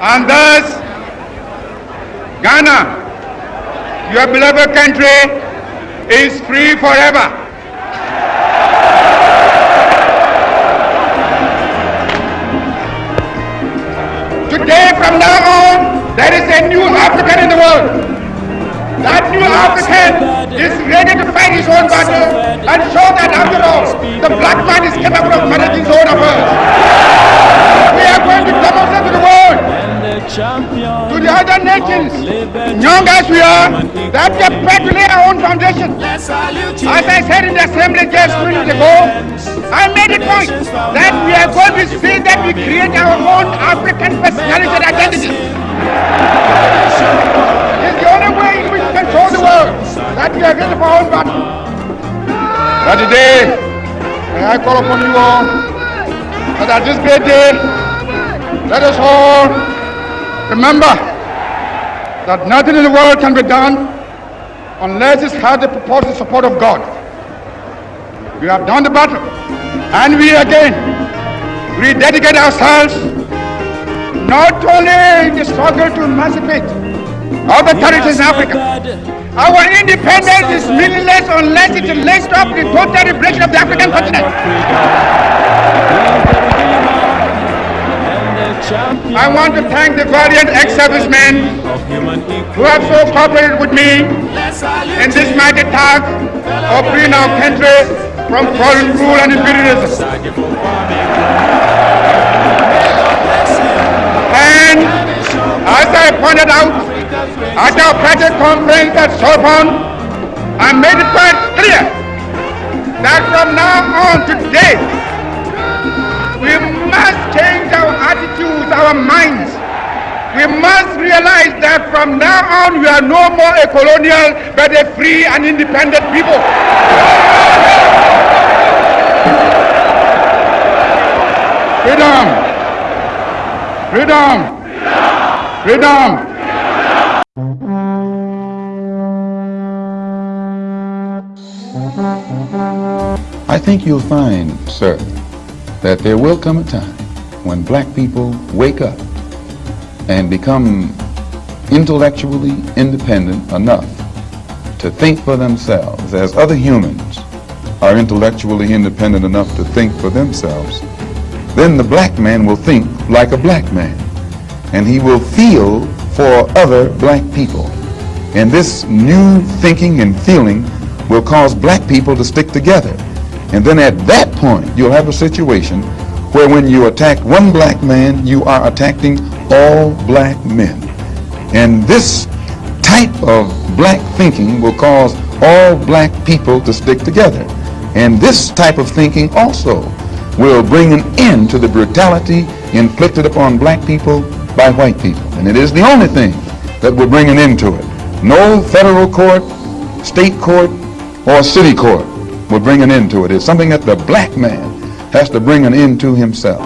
And thus, Ghana, your beloved country, is free forever. Today, from now on, there is a new African in the world. That new African is ready to fight his own battle and show that after all, the black man is capable of managing his own affairs. Young as we are, that we prepared to lay our own foundation. As I said in the assembly just minutes ago, I made a point that we are going to see that we create our own African personality and identity. It's the only way we can show the world that we are ready for our own battle. But today, I call upon you all that at this great day, let us all remember that nothing in the world can be done unless it has the purported support of God. We have done the battle, and we again rededicate ourselves not only in the struggle to emancipate other territories in Africa. Our independence is meaningless unless it up with the total liberation of the African continent. I want to thank the valiant ex-servicemen who have so cooperated with me in this mighty task of freeing our country from foreign rule and imperialism. And as I pointed out at our project conference at Saltpond, I made it quite clear that from now on today, we must change our attitudes, our minds. We must realize that from now on we are no more a colonial but a free and independent people. Freedom! Freedom! Freedom! I think you'll find, sir, that there will come a time when black people wake up and become intellectually independent enough to think for themselves as other humans are intellectually independent enough to think for themselves, then the black man will think like a black man and he will feel for other black people. And this new thinking and feeling will cause black people to stick together. And then at that point, you'll have a situation where when you attack one black man, you are attacking all black men. And this type of black thinking will cause all black people to stick together. And this type of thinking also will bring an end to the brutality inflicted upon black people by white people. And it is the only thing that will bring an end to it. No federal court, state court, or city court will bring an end to it. It's something that the black man has to bring an end to himself.